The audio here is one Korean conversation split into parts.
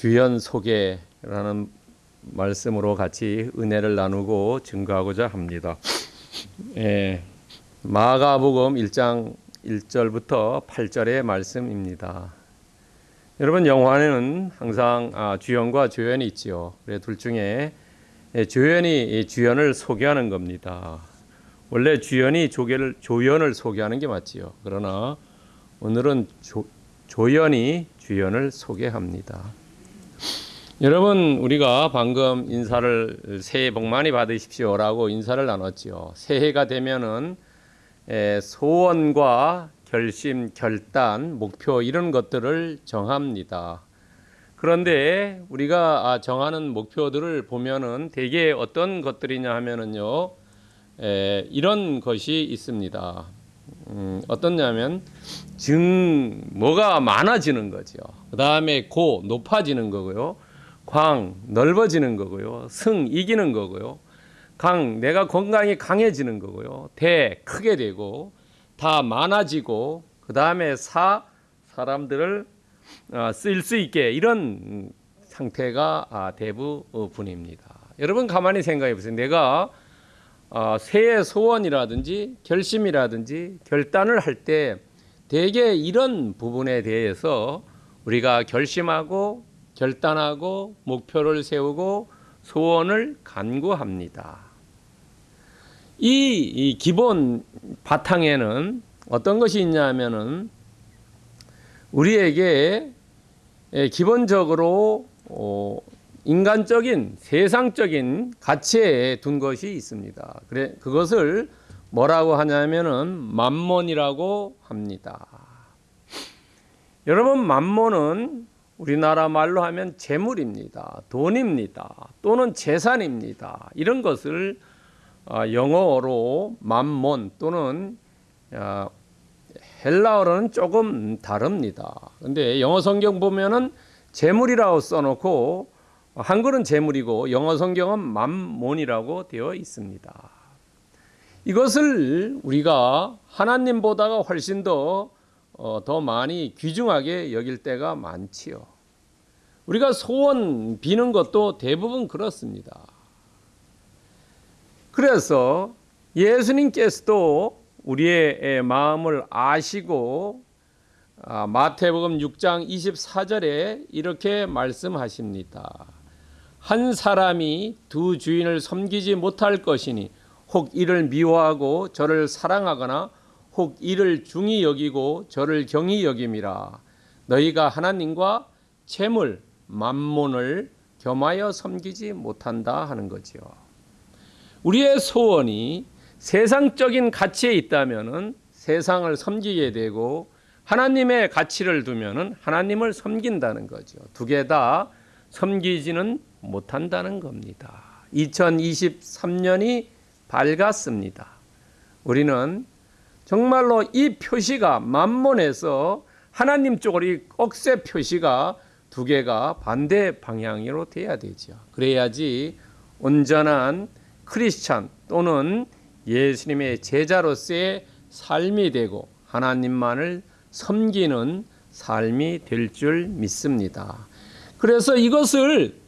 주연 소개라는 말씀으로 같이 은혜를 나누고 증거하고자 합니다. 예, 마가복음 1장 1절부터 8절의 말씀입니다. 여러분 영화에는 항상 아, 주연과 조연이 있지요. 그래 둘 중에 예, 조연이 주연을 소개하는 겁니다. 원래 주연이 조개를, 조연을 소개하는 게 맞지요. 그러나 오늘은 조, 조연이 주연을 소개합니다. 여러분 우리가 방금 인사를 새해 복 많이 받으십시오라고 인사를 나눴지요. 새해가 되면은 소원과 결심, 결단, 목표 이런 것들을 정합니다. 그런데 우리가 아, 정하는 목표들을 보면은 대개 어떤 것들이냐 하면은요, 에, 이런 것이 있습니다. 음, 어떻냐면 증 뭐가 많아지는 거죠. 그 다음에 고 높아지는 거고요. 광 넓어지는 거고요. 승 이기는 거고요. 강 내가 건강이 강해지는 거고요. 대 크게 되고 다 많아지고 그 다음에 사 사람들을 어, 쓸수 있게 이런 상태가 아, 대부분입니다. 여러분 가만히 생각해 보세요. 내가 어, 새해 소원이라든지 결심이라든지 결단을 할 때 대개 이런 부분에 대해서 우리가 결심하고 결단하고 목표를 세우고 소원을 간구합니다. 이, 이 기본 바탕에는 어떤 것이 있냐면은 우리에게 기본적으로 어, 인간적인 세상적인 가치에 둔 것이 있습니다. 그래 그것을 뭐라고 하냐면은 만몬이라고 합니다. 여러분 만몬은 우리나라 말로 하면 재물입니다. 돈입니다. 또는 재산입니다. 이런 것을 아, 영어로 만몬 또는 아, 헬라어로는 조금 다릅니다. 근데 영어 성경 보면은 재물이라고 써놓고 한글은 재물이고 영어 성경은 만몬이라고 되어 있습니다. 이것을 우리가 하나님보다가 훨씬 더, 어, 더 많이 귀중하게 여길 때가 많지요. 우리가 소원 비는 것도 대부분 그렇습니다. 그래서 예수님께서도 우리의 마음을 아시고 아, 마태복음 6장 24절에 이렇게 말씀하십니다. 한 사람이 두 주인을 섬기지 못할 것이니 혹 이를 미워하고 저를 사랑하거나 혹 이를 중히 여기고 저를 경히 여김이라 너희가 하나님과 재물 만몬을 겸하여 섬기지 못한다 하는 거지요. 우리의 소원이 세상적인 가치에 있다면은 세상을 섬기게 되고 하나님의 가치를 두면은 하나님을 섬긴다는 거죠. 두 개 다 섬기지는 못한다는 겁니다. 2023년이 밝았습니다. 우리는 정말로 이 표시가 만몬에서 하나님 쪽으로 이 억새 표시가 두 개가 반대 방향으로 돼야 되죠. 그래야지 온전한 크리스찬 또는 예수님의 제자로서의 삶이 되고 하나님만을 섬기는 삶이 될 줄 믿습니다. 그래서 이것을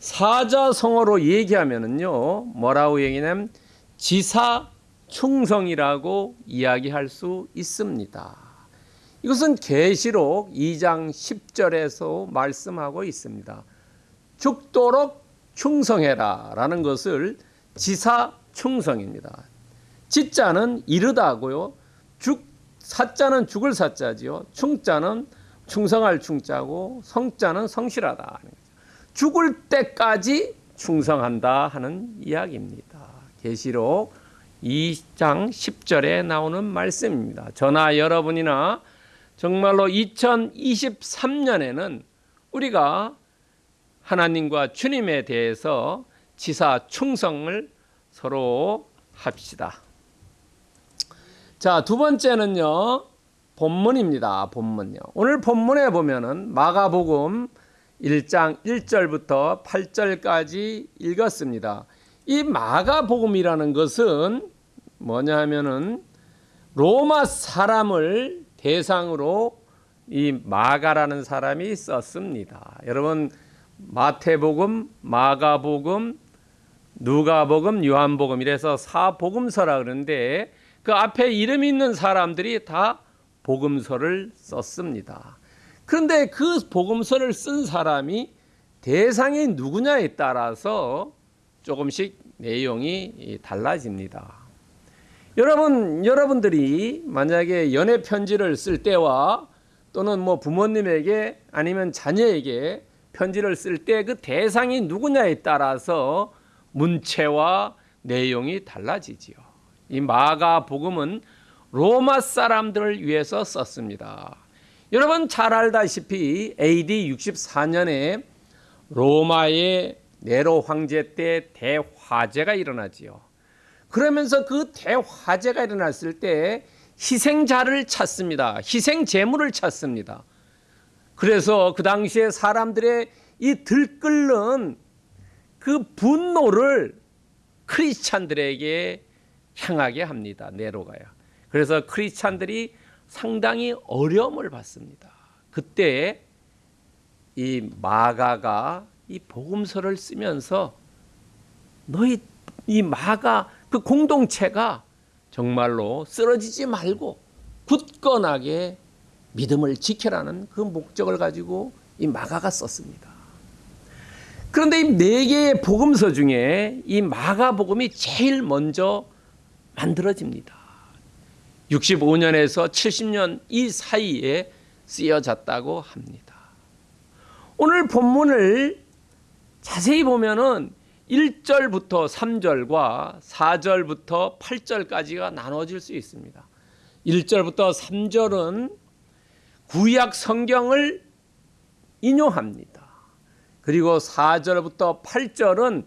사자성어로 얘기하면은요, 뭐라고 얘기냐면 지사 충성이라고 이야기할 수 있습니다. 이것은 계시록 2장 10절에서 말씀하고 있습니다. 죽도록 충성해라 라는 것을 지사 충성입니다. 지자는 이르다고요. 죽 사자는 죽을 사자지요. 충자는 충성할 충자고 성자는 성실하다. 죽을 때까지 충성한다 하는 이야기입니다. 계시록 2장 10절에 나오는 말씀입니다. 저나 여러분이나 정말로 2023년에는 우리가 하나님과 주님에 대해서 지사 충성을 서로 합시다. 자, 두 번째는요. 본문입니다. 본문요. 오늘 본문에 보면은 마가복음 1장 1절부터 8절까지 읽었습니다. 이 마가복음이라는 것은 뭐냐 하면은 로마 사람을 대상으로 이 마가라는 사람이 썼습니다. 여러분 마태복음, 마가복음, 누가복음, 요한복음 이래서 사복음서라 그러는데 그 앞에 이름 있는 사람들이 다 복음서를 썼습니다. 그런데 그 복음서를 쓴 사람이 대상이 누구냐에 따라서 조금씩 내용이 달라집니다. 여러분, 여러분들이 만약에 연애 편지를 쓸 때와 또는 뭐 부모님에게 아니면 자녀에게 편지를 쓸 때 그 대상이 누구냐에 따라서 문체와 내용이 달라지지요. 이 마가 복음은 로마 사람들을 위해서 썼습니다. 여러분 잘 알다시피 AD 64년에 로마의 네로 황제 때 대화재가 일어나지요. 그러면서 그 대화재가 일어났을 때 희생자를 찾습니다. 희생 제물을 찾습니다. 그래서 그 당시에 사람들의 이 들끓는 그 분노를 크리스찬들에게 향하게 합니다. 네로가요. 그래서 크리스찬들이 상당히 어려움을 받습니다. 그때 이 마가가 이 복음서를 쓰면서 너희 이 마가 그 공동체가 정말로 쓰러지지 말고 굳건하게 믿음을 지켜라는 그 목적을 가지고 이 마가가 썼습니다. 그런데 이 네 개의 복음서 중에 이 마가 복음이 제일 먼저 만들어집니다. 65년에서 70년 이 사이에 쓰여졌다고 합니다. 오늘 본문을 자세히 보면은 1절부터 3절과 4절부터 8절까지가 나눠질 수 있습니다. 1절부터 3절은 구약 성경을 인용합니다. 그리고 4절부터 8절은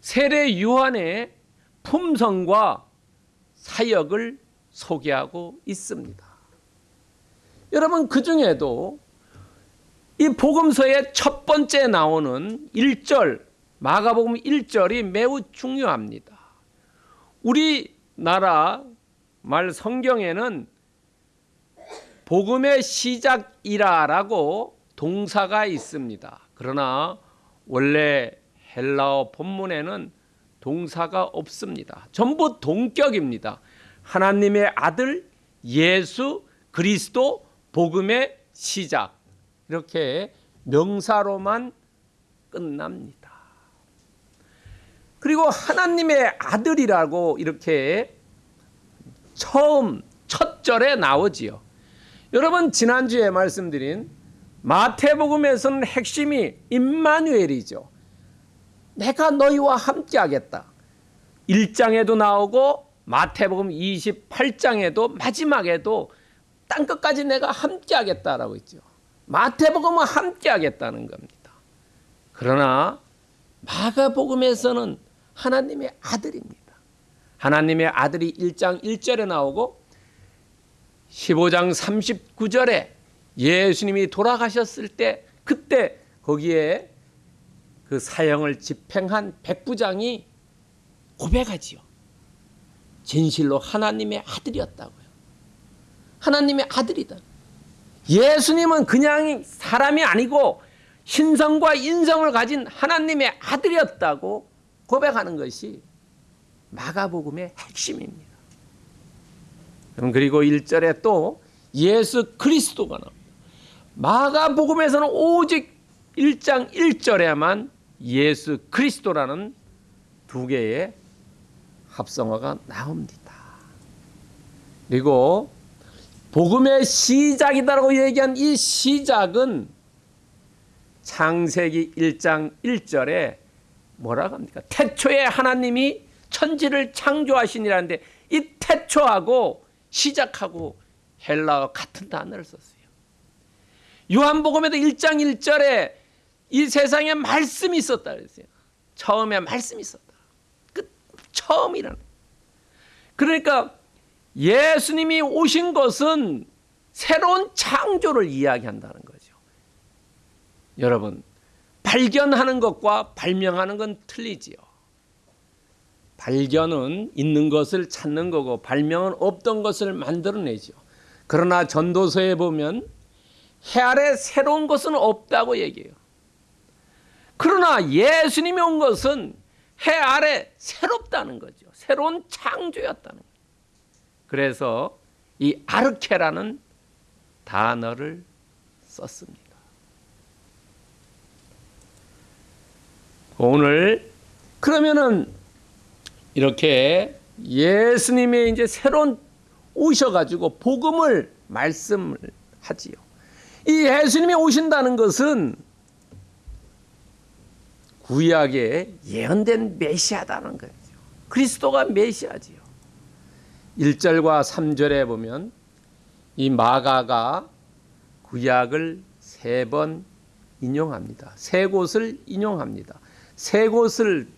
세례 요한의 품성과 사역을 소개하고 있습니다. 여러분 그 중에도 이 복음서의 첫 번째 나오는 1절 마가복음 1절이 매우 중요합니다. 우리나라 말 성경에는 복음의 시작이라라고 동사가 있습니다. 그러나 원래 헬라어 본문에는 동사가 없습니다. 전부 동격입니다. 하나님의 아들 예수 그리스도 복음의 시작 이렇게 명사로만 끝납니다. 그리고 하나님의 아들이라고 이렇게 처음 첫 절에 나오지요. 여러분 지난주에 말씀드린 마태복음에서는 핵심이 임마누엘이죠. 내가 너희와 함께 하겠다. 1장에도 나오고 마태복음 28장에도 마지막에도 땅 끝까지 내가 함께 하겠다라고 있죠. 마태복음은 함께 하겠다는 겁니다. 그러나 마가복음에서는 하나님의 아들입니다. 하나님의 아들이 1장 1절에 나오고 15장 39절에 예수님이 돌아가셨을 때 그때 거기에 그 사형을 집행한 백부장이 고백하지요. 진실로 하나님의 아들이었다고요. 하나님의 아들이다. 예수님은 그냥 사람이 아니고 신성과 인성을 가진 하나님의 아들이었다고 고백하는 것이 마가복음의 핵심입니다. 그리고 1절에 또 예수 그리스도가 나옵니다. 마가복음에서는 오직 1장 1절에만 예수 그리스도라는 두 개의 합성어가 나옵니다. 그리고 복음의 시작이다라고 얘기한 이 시작은 창세기 1장 1절에 뭐라고 합니까? 태초에 하나님이 천지를 창조하시니라는데 이 태초하고 시작하고 헬라어 같은 단어를 썼어요. 요한복음에도 1장 1절에 이 세상에 말씀이 있었다 그랬어요. 처음에 말씀이 있었다. 그 처음이라는. 그러니까 예수님이 오신 것은 새로운 창조를 이야기한다는 거죠. 여러분, 발견하는 것과 발명하는 건 틀리지요. 발견은 있는 것을 찾는 거고 발명은 없던 것을 만들어내죠. 그러나 전도서에 보면 해 아래 새로운 것은 없다고 얘기해요. 그러나 예수님이 온 것은 해 아래 새롭다는 거죠. 새로운 창조였다는 거예요. 그래서 이 아르케라는 단어를 썼습니다. 오늘 그러면은 이렇게 예수님의 이제 새로운 오셔가지고 복음을 말씀을 하지요. 이 예수님이 오신다는 것은 구약에 예언된 메시아다는 거죠. 그리스도가 메시아지요. 1절과 3절에 보면 이 마가가 구약을 세 번 인용합니다. 세 곳을 인용합니다. 세 곳을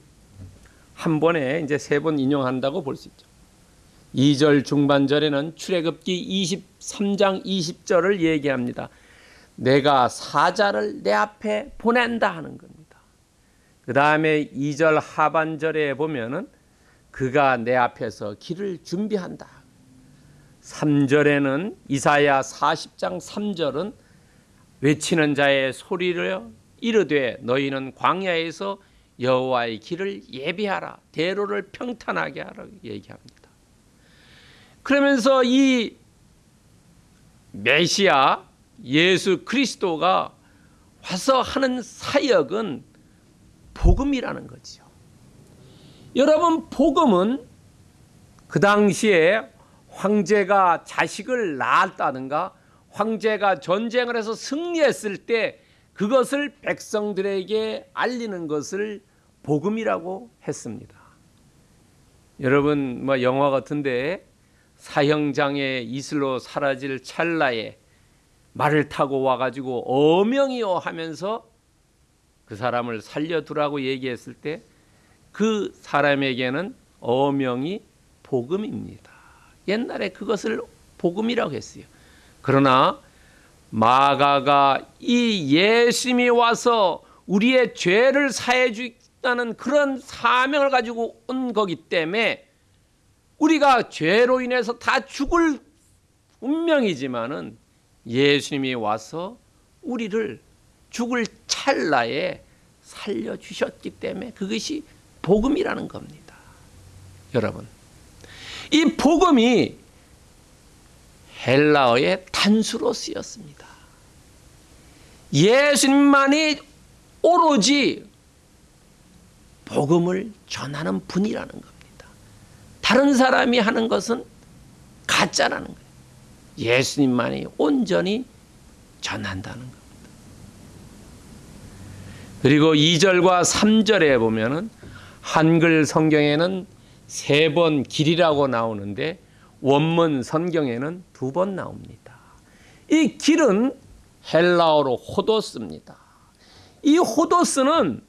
한 번에 이제 세 번 인용한다고 볼 수 있죠. 2절 중반절에는 출애굽기 23장 20절을 얘기합니다. 내가 사자를 내 앞에 보낸다 하는 겁니다. 그 다음에 2절 하반절에 보면은 그가 내 앞에서 길을 준비한다. 3절에는 이사야 40장 3절은 외치는 자의 소리를 이르되 너희는 광야에서 여호와의 길을 예비하라 대로를 평탄하게 하라 얘기합니다. 그러면서 이 메시아 예수 그리스도가 와서 하는 사역은 복음이라는 거죠. 여러분 복음은 그 당시에 황제가 자식을 낳았다든가 황제가 전쟁을 해서 승리했을 때 그것을 백성들에게 알리는 것을 복음이라고 했습니다. 여러분 뭐 영화 같은데 사형장에 이슬로 사라질 찰나에 말을 타고 와가지고 어명이요 하면서 그 사람을 살려두라고 얘기했을 때 그 사람에게는 어명이 복음입니다. 옛날에 그것을 복음이라고 했어요. 그러나 마가가 이 예수님이 와서 우리의 죄를 사해 주다는 그런 사명을 가지고 온 거기 때문에 우리가 죄로 인해서 다 죽을 운명이지만은 예수님이 와서 우리를 죽을 찰나에 살려 주셨기 때문에 그것이 복음이라는 겁니다. 여러분. 이 복음이 헬라어의 단수로 쓰였습니다. 예수님만이 오로지 복음을 전하는 분이라는 겁니다. 다른 사람이 하는 것은 가짜라는 거예요. 예수님만이 온전히 전한다는 겁니다. 그리고 2절과 3절에 보면은 한글 성경에는 세 번 길이라고 나오는데 원문 성경에는 두 번 나옵니다. 이 길은 헬라어로 호도스입니다. 이 호도스는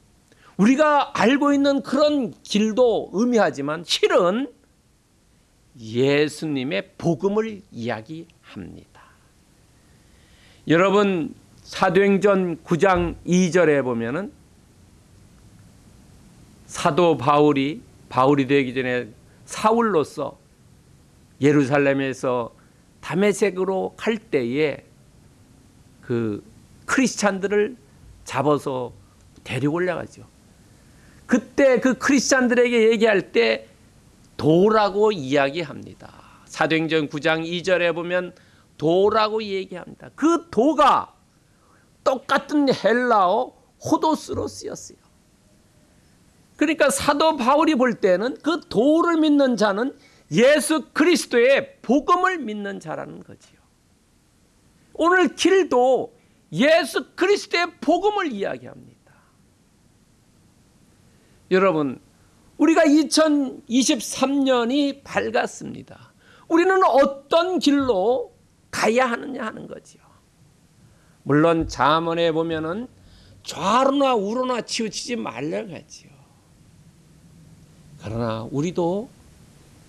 우리가 알고 있는 그런 길도 의미하지만 실은 예수님의 복음을 이야기합니다. 여러분 사도행전 9장 2절에 보면은 사도 바울이 바울이 되기 전에 사울로서 예루살렘에서 다메섹으로 갈 때에 그 크리스찬들을 잡아서 데리고 올라가죠. 그때 그 크리스찬들에게 얘기할 때 도라고 이야기합니다. 사도행전 9장 2절에 보면 도라고 얘기합니다. 그 도가 똑같은 헬라어 호도스로 쓰였어요. 그러니까 사도 바울이 볼 때는 그 도를 믿는 자는 예수 그리스도의 복음을 믿는 자라는 거지요. 오늘 길도 예수 그리스도의 복음을 이야기합니다. 여러분, 우리가 2023년이 밝았습니다. 우리는 어떤 길로 가야 하느냐 하는 거지요. 물론 잠언에 보면은 좌로나 우로나 치우치지 말라고 하지요. 그러나 우리도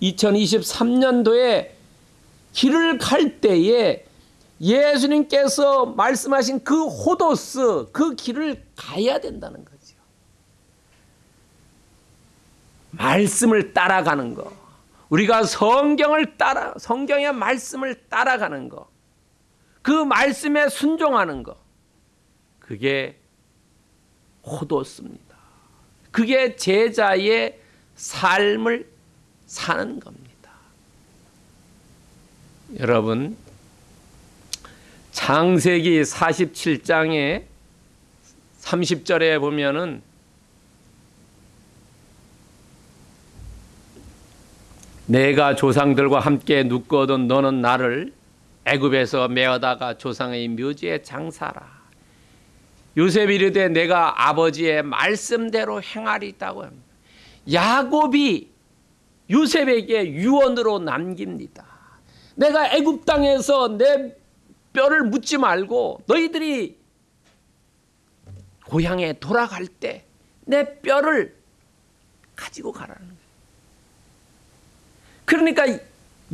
2023년도에 길을 갈 때에 예수님께서 말씀하신 그 호도스 그 길을 가야 된다는 거죠. 말씀을 따라가는 거. 우리가 성경을 따라 성경의 말씀을 따라가는 거. 그 말씀에 순종하는 것. 그게 호도습니다. 그게 제자의 삶을 사는 겁니다. 여러분, 창세기 47장에 30절에 보면은 내가 조상들과 함께 눕거든 너는 나를 애굽에서 메어다가 조상의 묘지에 장사라. 요셉이 이르되 내가 아버지의 말씀대로 행하리다고 합니다. 야곱이 요셉에게 유언으로 남깁니다. 내가 애굽 땅에서 내 뼈를 묻지 말고 너희들이 고향에 돌아갈 때 내 뼈를 가지고 가라는 거예요. 그러니까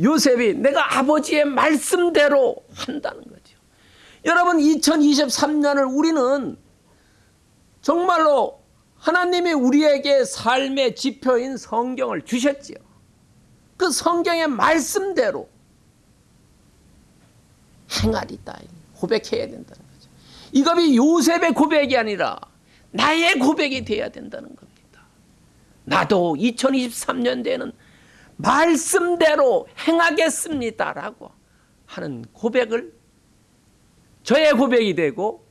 요셉이 내가 아버지의 말씀대로 한다는 거죠. 여러분 2023년을 우리는 정말로 하나님이 우리에게 삶의 지표인 성경을 주셨지요. 그 성경의 말씀대로 행하리다. 고백해야 된다는 거죠. 이것이 요셉의 고백이 아니라 나의 고백이 돼야 된다는 겁니다. 나도 2023년대에는 말씀대로 행하겠습니다라고 하는 고백을 저의 고백이 되고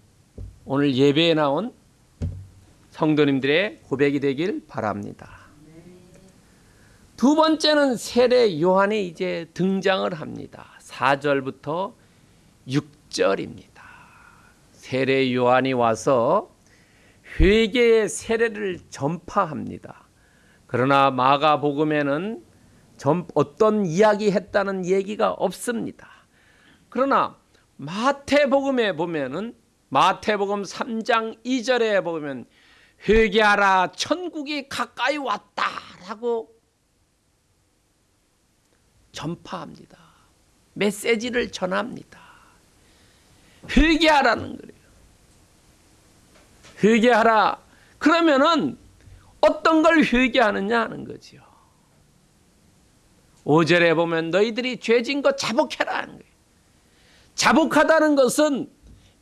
오늘 예배에 나온 성도님들의 고백이 되길 바랍니다. 두 번째는 세례 요한이 이제 등장을 합니다. 4절부터 6절입니다. 세례 요한이 와서 회개의 세례를 전파합니다. 그러나 마가복음에는 어떤 이야기 했다는 얘기가 없습니다. 그러나 마태복음에 보면은 마태복음 3장 2절에 보면 회개하라 천국이 가까이 왔다라고 전파합니다. 메시지를 전합니다. 회개하라는 거예요. 회개하라. 그러면은 어떤 걸 회개하느냐 하는 거지요. 5절에 보면 너희들이 죄진 것 자복해라 하는 거예요. 자복하다는 것은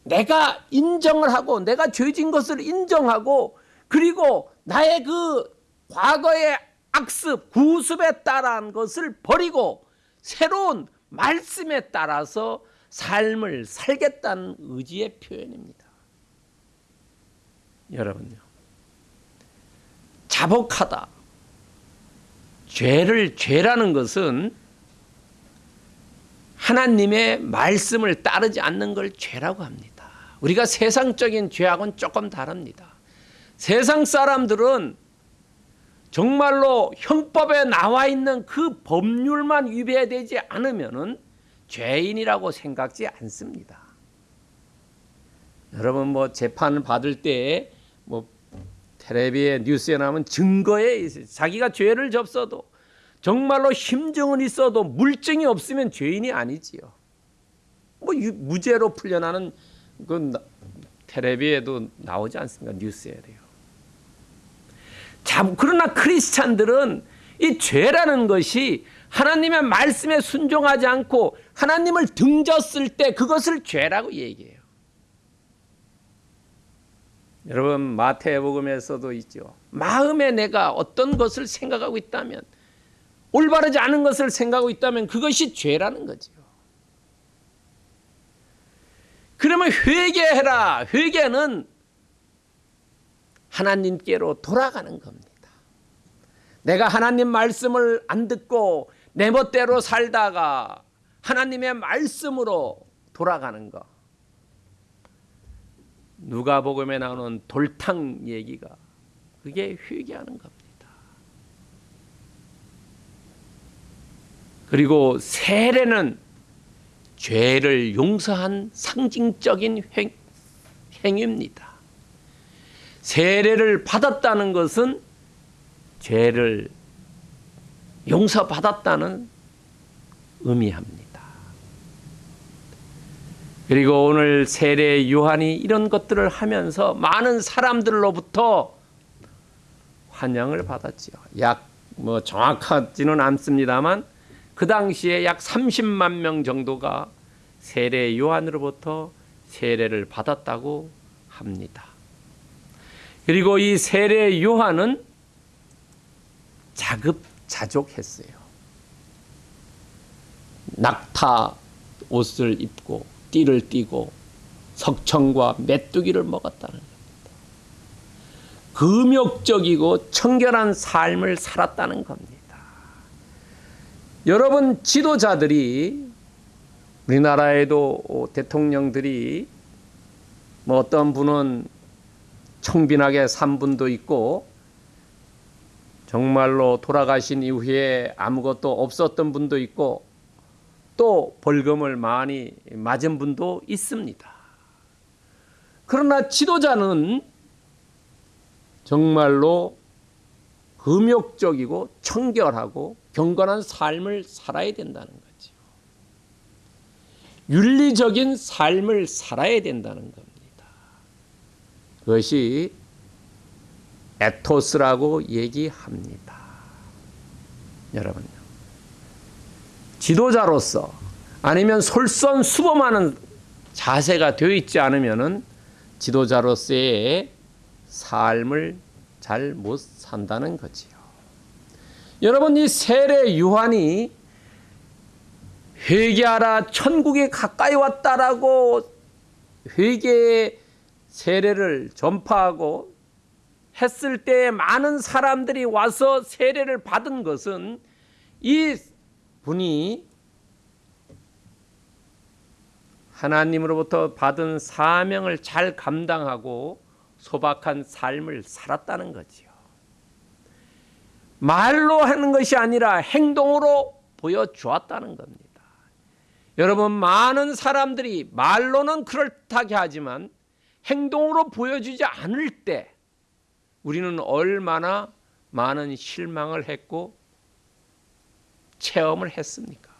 내가 인정을 하고 내가 죄진 것을 인정하고 그리고 나의 그 과거의 악습, 구습에 따른 것을 버리고 새로운 말씀에 따라서 삶을 살겠다는 의지의 표현입니다. 여러분요. 자복하다. 죄를 죄라는 것은 하나님의 말씀을 따르지 않는 걸 죄라고 합니다. 우리가 세상적인 죄하고는 조금 다릅니다. 세상 사람들은 정말로 형법에 나와 있는 그 법률만 위배되지 않으면 죄인이라고 생각지 않습니다. 여러분 뭐 재판 받을 때 뭐 텔레비에 뉴스에 나오면 증거에 있어요. 자기가 죄를 접서도 정말로 심증은 있어도 물증이 없으면 죄인이 아니지요. 뭐 무죄로 풀려나는 그 텔레비에도 나오지 않습니까? 뉴스에도요. 자, 그러나 크리스찬들은 이 죄라는 것이 하나님의 말씀에 순종하지 않고 하나님을 등졌을 때 그것을 죄라고 얘기해요. 여러분 마태복음에서도 있죠. 마음에 내가 어떤 것을 생각하고 있다면 올바르지 않은 것을 생각하고 있다면 그것이 죄라는 거죠. 그러면 회개해라. 회개는 하나님께로 돌아가는 겁니다. 내가 하나님 말씀을 안 듣고 내 멋대로 살다가 하나님의 말씀으로 돌아가는 것. 누가복음에 나오는 돌탕 얘기가 그게 회개하는 겁니다. 그리고 세례는 죄를 용서한 상징적인 행, 행위입니다. 세례를 받았다는 것은 죄를 용서받았다는 의미합니다. 그리고 오늘 세례 요한이 이런 것들을 하면서 많은 사람들로부터 환영을 받았지요. 약 뭐 정확하지는 않습니다만 그 당시에 약 30만 명 정도가 세례 요한으로부터 세례를 받았다고 합니다. 그리고 이 세례 요한은 자급자족했어요. 낙타 옷을 입고 띠를 띠고 석청과 메뚜기를 먹었다는 겁니다. 금욕적이고 청결한 삶을 살았다는 겁니다. 여러분 지도자들이 우리나라에도 대통령들이 뭐 어떤 분은 청빈하게 산 분도 있고 정말로 돌아가신 이후에 아무것도 없었던 분도 있고 또 벌금을 많이 맞은 분도 있습니다. 그러나 지도자는 정말로 금욕적이고 청결하고 경건한 삶을 살아야 된다는 거죠. 윤리적인 삶을 살아야 된다는 겁니다. 그것이 에토스라고 얘기합니다. 여러분요. 지도자로서 아니면 솔선수범하는 자세가 되어 있지 않으면은 지도자로서의 삶을 잘 못 산다는 거지요. 여러분 이 세례 요한이 회개하라 천국에 가까이 왔다라고 회개의 세례를 전파하고 했을 때 많은 사람들이 와서 세례를 받은 것은 이 분이 하나님으로부터 받은 사명을 잘 감당하고 소박한 삶을 살았다는 거지요. 말로 하는 것이 아니라 행동으로 보여주었다는 겁니다. 여러분, 많은 사람들이 말로는 그럴듯하게 하지만 행동으로 보여주지 않을 때 우리는 얼마나 많은 실망을 했고 체험을 했습니까?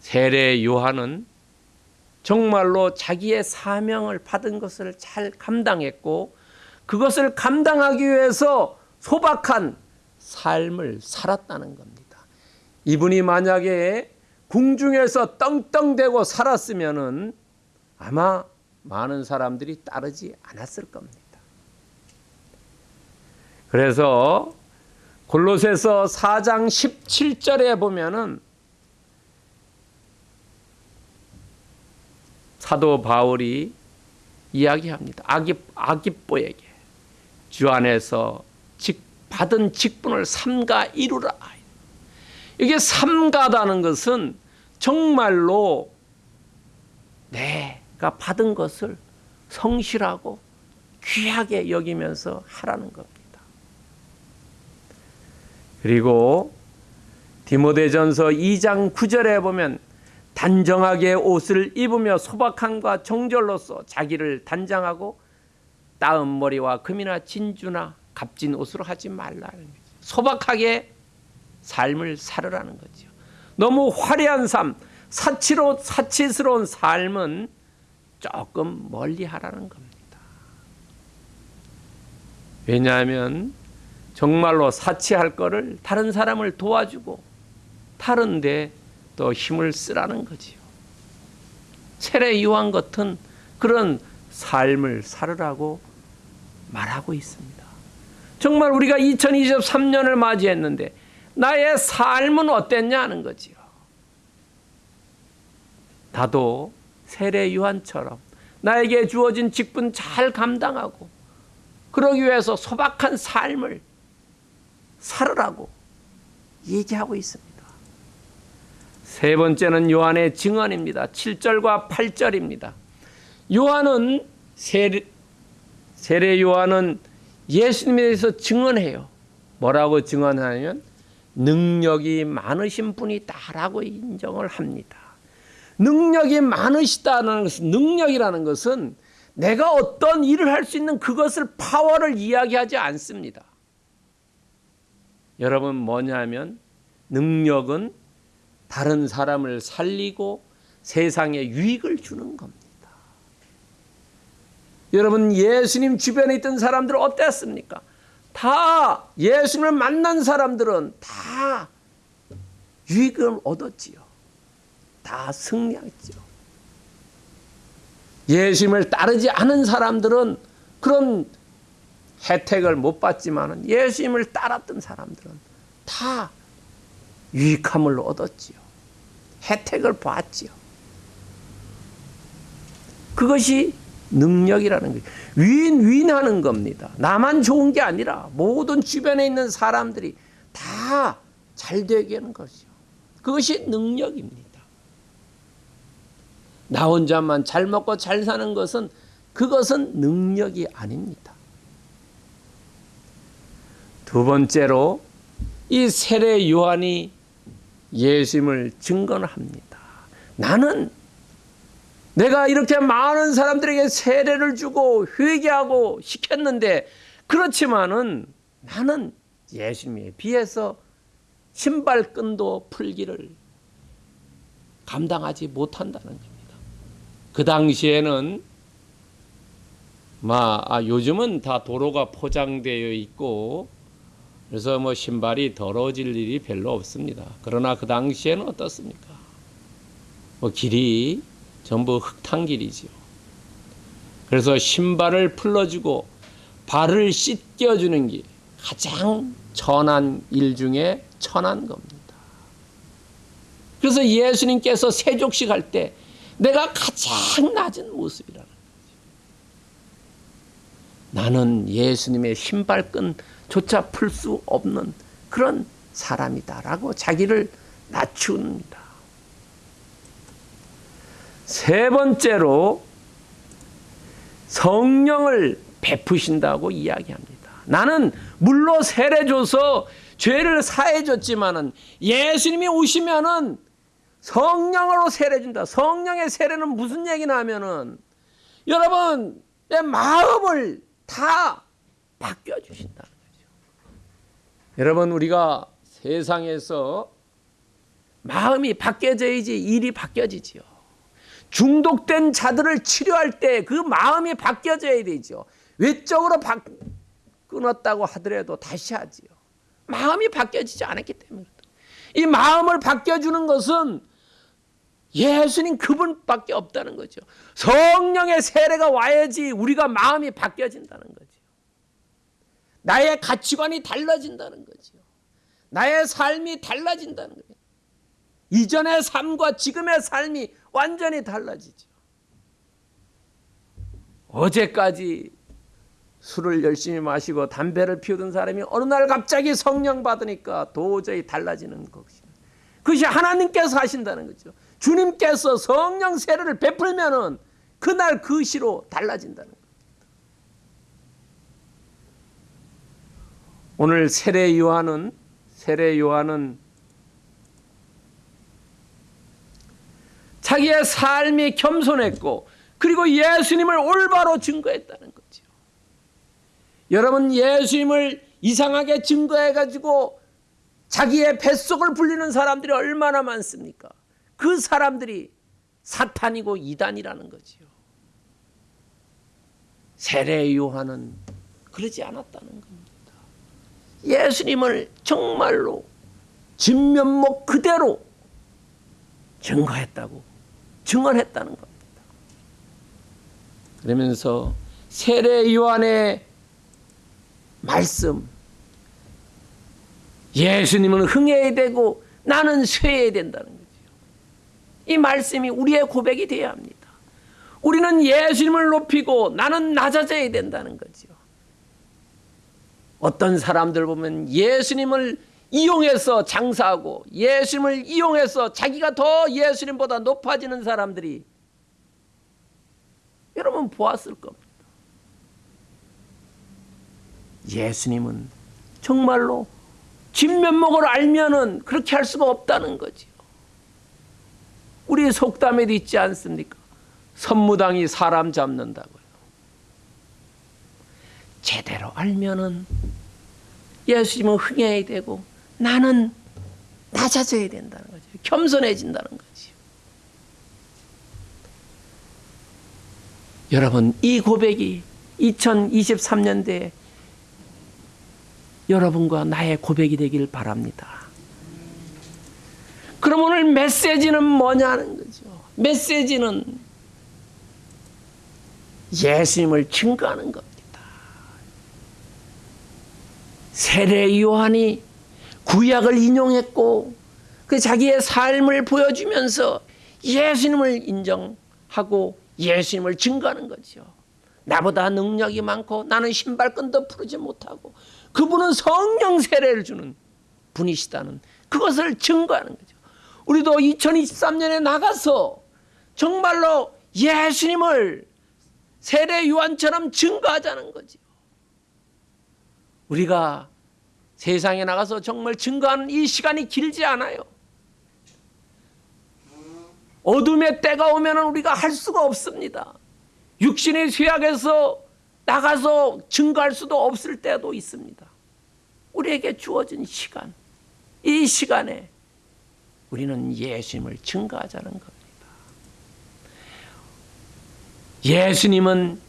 세례 요한은 정말로 자기의 사명을 받은 것을 잘 감당했고 그것을 감당하기 위해서 소박한 삶을 살았다는 겁니다. 이분이 만약에 궁중에서 떵떵대고 살았으면은 아마 많은 사람들이 따르지 않았을 겁니다. 그래서 골로새서 4장 17절에 보면은 사도 바울이 이야기합니다. 아기 아기뽀에게 주 안에서 직 받은 직분을 삼가 이루라. 이게 삼가다는 것은 정말로 내 가 받은 것을 성실하고 귀하게 여기면서 하라는 겁니다. 그리고 디모데전서 2장 9절에 보면 단정하게 옷을 입으며 소박함과 정절로서 자기를 단장하고 따은 머리와 금이나 진주나 값진 옷으로 하지 거죠. 소박하게 삶을 살으라는 거죠. 너무 화려한 삶, 사치로 사치스러운 삶은 조금 멀리 하라는 겁니다. 왜냐하면 정말로 사치할 거를 다른 사람을 도와주고 다른데 또 힘을 쓰라는 거지요. 세례 요한 같은 그런 삶을 살으라고 말하고 있습니다. 정말 우리가 2023년을 맞이했는데 나의 삶은 어땠냐는 거지요. 나도 세례 요한처럼 나에게 주어진 직분 잘 감당하고 그러기 위해서 소박한 삶을 살으라고 얘기하고 있습니다. 세 번째는 요한의 증언입니다. 7절과 8절입니다. 요한은 세례, 세례 요한은 예수님에 대해서 증언해요. 뭐라고 증언하냐면 능력이 많으신 분이다라고 인정을 합니다. 능력이 많으시다는 것은 능력이라는 것은 내가 어떤 일을 할 수 있는 그것을 파워를 이야기하지 않습니다. 여러분 뭐냐면 능력은 다른 사람을 살리고 세상에 유익을 주는 겁니다. 여러분 예수님 주변에 있던 사람들 어땠습니까? 다 예수님을 만난 사람들은 다 유익을 얻었지요. 다 승리했죠. 예수님을 따르지 않은 사람들은 그런 혜택을 못 받지만 예수님을 따랐던 사람들은 다 유익함을 얻었지요. 혜택을 봤지요. 그것이 능력이라는 거예요. 윈윈 하는 겁니다. 나만 좋은 게 아니라 모든 주변에 있는 사람들이 다 잘 되게 하는 것이요. 그것이 능력입니다. 나 혼자만 잘 먹고 잘 사는 것은 그것은 능력이 아닙니다. 두 번째로 이 세례 요한이 예수님을 증거합니다. 나는 내가 이렇게 많은 사람들에게 세례를 주고 회개하고 시켰는데 그렇지만은 나는 예수님에 비해서 신발끈도 풀기를 감당하지 못한다는 겁니다. 그 당시에는 마, 아, 요즘은 다 도로가 포장되어 있고 그래서 뭐 신발이 더러워질 일이 별로 없습니다. 그러나 그 당시에는 어떻습니까? 뭐 길이 전부 흙탕 길이지요. 그래서 신발을 풀러주고 발을 씻겨주는 게 가장 천한 일 중에 천한 겁니다. 그래서 예수님께서 세족식 할 때 내가 가장 낮은 모습이라는 거죠. 나는 예수님의 신발끈조차 풀 수 없는 그런 사람이다라고 자기를 낮춥니다. 세 번째로 성령을 베푸신다고 이야기합니다. 나는 물로 세례 줘서 죄를 사해 줬지만은 예수님이 오시면은 성령으로 세례 준다. 성령의 세례는 무슨 얘기나 하면은 여러분 내 마음을 다 바뀌어 주신다는 거죠. 여러분 우리가 세상에서 마음이 바뀌어져야지 일이 바뀌어지지요. 중독된 자들을 치료할 때 그 마음이 바뀌어져야 되죠. 외적으로 바, 끊었다고 하더라도 다시 하지요. 마음이 바뀌어지지 않았기 때문에. 이 마음을 바뀌어주는 것은 예수님 그분밖에 없다는 거죠. 성령의 세례가 와야지 우리가 마음이 바뀌어진다는 거죠. 나의 가치관이 달라진다는 거죠. 나의 삶이 달라진다는 거예요. 이전의 삶과 지금의 삶이 완전히 달라지죠. 어제까지 술을 열심히 마시고 담배를 피우던 사람이 어느 날 갑자기 성령 받으니까 도저히 달라지는 것이 그것이 하나님께서 하신다는 거죠. 주님께서 성령 세례를 베풀면은 그날 그 시로 달라진다는 겁니다. 오늘 세례 요한은 세례 요한은 자기의 삶이 겸손했고 그리고 예수님을 올바로 증거했다는 거죠. 여러분 예수님을 이상하게 증거해 가지고 자기의 뱃속을 불리는 사람들이 얼마나 많습니까? 그 사람들이 사탄이고 이단이라는 거지요. 세례 요한은 그러지 않았다는 겁니다. 예수님을 정말로 진면목 그대로 증거했다고 증언했다는 겁니다. 그러면서 세례 요한의 말씀 예수님은 흥해야 되고 나는 쇠해야 된다는. 이 말씀이 우리의 고백이 되어야 합니다. 우리는 예수님을 높이고 나는 낮아져야 된다는 거죠. 어떤 사람들 보면 예수님을 이용해서 장사하고 예수님을 이용해서 자기가 더 예수님보다 높아지는 사람들이 여러분 보았을 겁니다. 예수님은 정말로 진면목을 알면은 그렇게 할 수가 없다는 거지요. 우리 속담에도 있지 않습니까? 선무당이 사람 잡는다고요. 제대로 알면은 예수님은 흥해야 되고 나는 낮아져야 된다는 거죠. 겸손해진다는 거죠. 여러분 이 고백이 2023년대에 여러분과 나의 고백이 되길 바랍니다. 그럼 오늘 메시지는 뭐냐는 거죠. 메시지는 예수님을 증거하는 겁니다. 세례 요한이 구약을 인용했고 그 자기의 삶을 보여주면서 예수님을 인정하고 예수님을 증거하는 거죠. 나보다 능력이 많고 나는 신발끈도 풀지 못하고 그분은 성령 세례를 주는 분이시다는 그것을 증거하는 거죠. 우리도 2023년에 나가서 정말로 예수님을 세례 요한처럼 증거하자는 거죠. 우리가 세상에 나가서 정말 증거하는 이 시간이 길지 않아요. 어둠의 때가 오면 우리가 할 수가 없습니다. 육신의 쇠약에서 나가서 증거할 수도 없을 때도 있습니다. 우리에게 주어진 시간, 이 시간에 우리는 예수님을 증거하자는 겁니다. 예수님은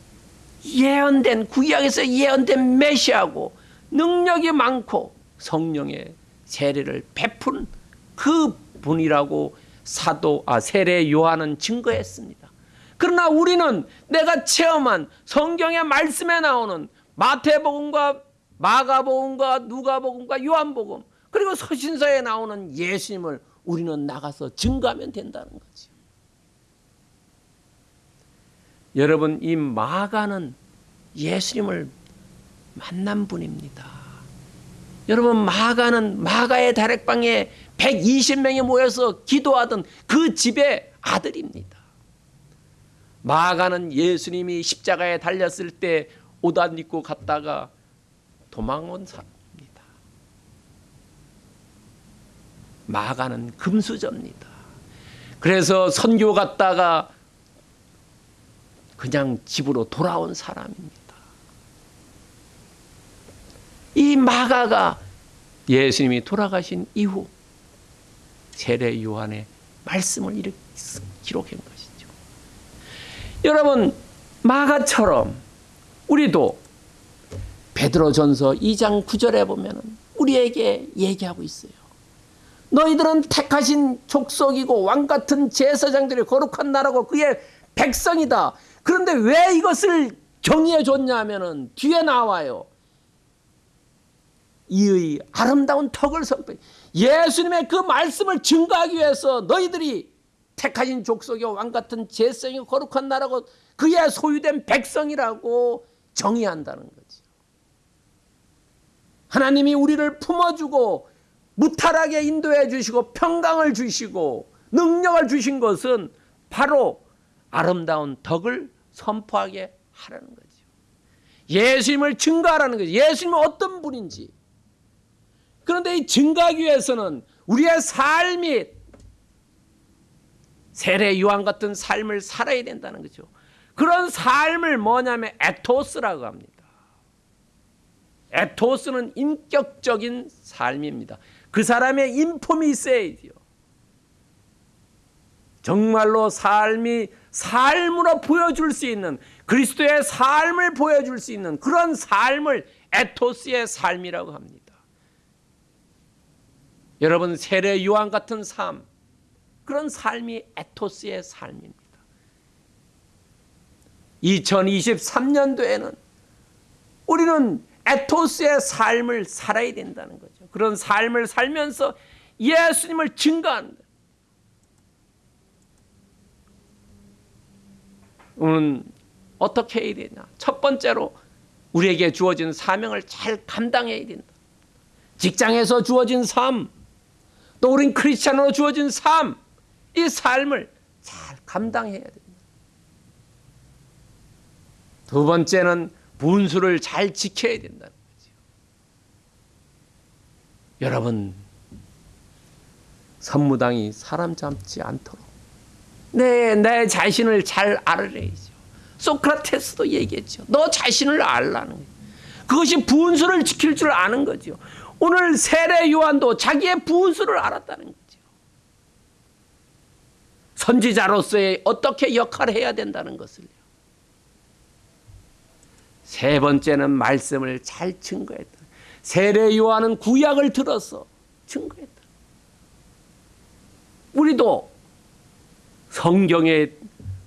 예언된 구약에서 예언된 메시아고 능력이 많고 성령의 세례를 베푼 그 분이라고 사도 아 세례 요한은 증거했습니다. 그러나 우리는 내가 체험한 성경의 말씀에 나오는 마태복음과 마가복음과 누가복음과 요한복음 그리고 서신서에 나오는 예수님을 우리는 나가서 증거하면 된다는 거죠. 여러분 이 마가는 예수님을 만난 분입니다. 여러분 마가는 마가의 다락방에 120명이 모여서 기도하던 그 집의 아들입니다. 마가는 예수님이 십자가에 달렸을 때 옷 안 입고 갔다가 도망온 사람입니다. 마가는 금수저입니다. 그래서 선교 갔다가 그냥 집으로 돌아온 사람입니다. 이 마가가 예수님이 돌아가신 이후 세례 요한의 말씀을 이렇게 기록한 것이죠. 여러분 마가처럼 우리도 베드로전서 2장 9절에 보면 우리에게 얘기하고 있어요. 너희들은 택하신 족속이고 왕 같은 제사장들이 거룩한 나라고 그의 백성이다. 그런데 왜 이것을 정의해 줬냐면은 뒤에 나와요. 이의 아름다운 턱을 선포. 예수님의 그 말씀을 증거하기 위해서 너희들이 택하신 족속의 왕 같은 제성이 거룩한 나라고 그의 소유된 백성이라고 정의한다는 거지. 하나님이 우리를 품어주고 무탈하게 인도해 주시고 평강을 주시고 능력을 주신 것은 바로 아름다운 덕을 선포하게 하라는 거죠. 예수님을 증거하라는 거죠. 예수님은 어떤 분인지. 그런데 이 증거하기 위해서는 우리의 삶이 세례 요한 같은 삶을 살아야 된다는 거죠. 그런 삶을 뭐냐면 에토스라고 합니다. 에토스는 인격적인 삶입니다. 그 사람의 인품이 있어야 돼요. 정말로 삶이 삶으로 보여줄 수 있는 그리스도의 삶을 보여줄 수 있는 그런 삶을 에토스의 삶이라고 합니다. 여러분 세례 요한 같은 삶 그런 삶이 에토스의 삶입니다. 2023년도에는 우리는 에토스의 삶을 살아야 된다는 거죠. 그런 삶을 살면서 예수님을 증거한다. 우리는 어떻게 해야 되냐? 첫 번째로 우리에게 주어진 사명을 잘 감당해야 된다. 직장에서 주어진 삶, 또 우린 크리스찬으로 주어진 삶, 이 삶을 잘 감당해야 된다. 두 번째는 분수를 잘 지켜야 거죠. 여러분, 선무당이 사람 잡지 않도록 내, 내 자신을 잘 알아야죠. 소크라테스도 얘기했죠. 너 자신을 알라는 거예요. 그것이 분수를 지킬 줄 아는 거죠. 오늘 세례 요한도 자기의 분수를 알았다는 거죠. 선지자로서의 어떻게 역할을 해야 된다는 것을요. 세 번째는 말씀을 잘 증거했다. 세례 요한은 구약을 들어서 증거했다. 우리도 성경의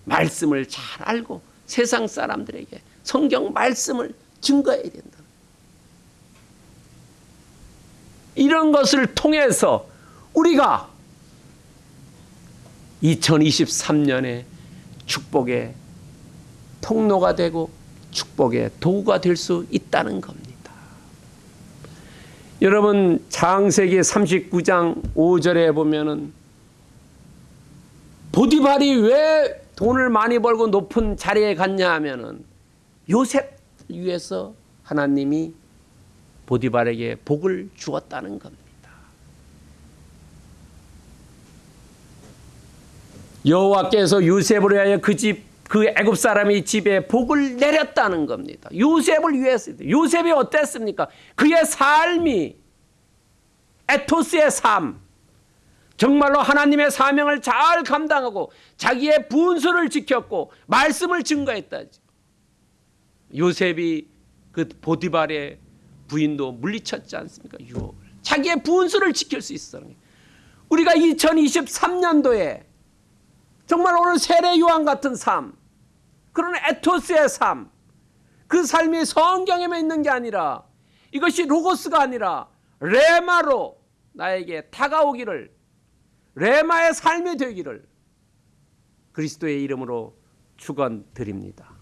말씀을 잘 알고 세상 사람들에게 성경 말씀을 증거해야 된다. 이런 것을 통해서 우리가 2023년에 축복의 통로가 되고 축복의 도구가 될 수 있다는 겁니다. 여러분 창세기 39장 5절에 보면은 보디발이 왜 돈을 많이 벌고 높은 자리에 갔냐 하면은 요셉 위해서 하나님이 보디발에게 복을 주었다는 겁니다. 여호와께서 요셉을 위하여 그 집 그 애굽 사람이 집에 복을 내렸다는 겁니다. 요셉을 위해서 요셉이 어땠습니까? 그의 삶이 에토스의 삶 정말로 하나님의 사명을 잘 감당하고 자기의 분수를 지켰고 말씀을 증거했다죠. 요셉이 그 보디발의 부인도 물리쳤지 않습니까? 유혹을. 자기의 분수를 지킬 수 거예요. 우리가 2023년도에 정말 오늘 세례 요한 같은 삶, 그런 에토스의 삶, 그 삶이 성경에만 있는 게 아니라 이것이 로고스가 아니라 레마로 나에게 다가오기를 레마의 삶이 되기를 그리스도의 이름으로 축원드립니다.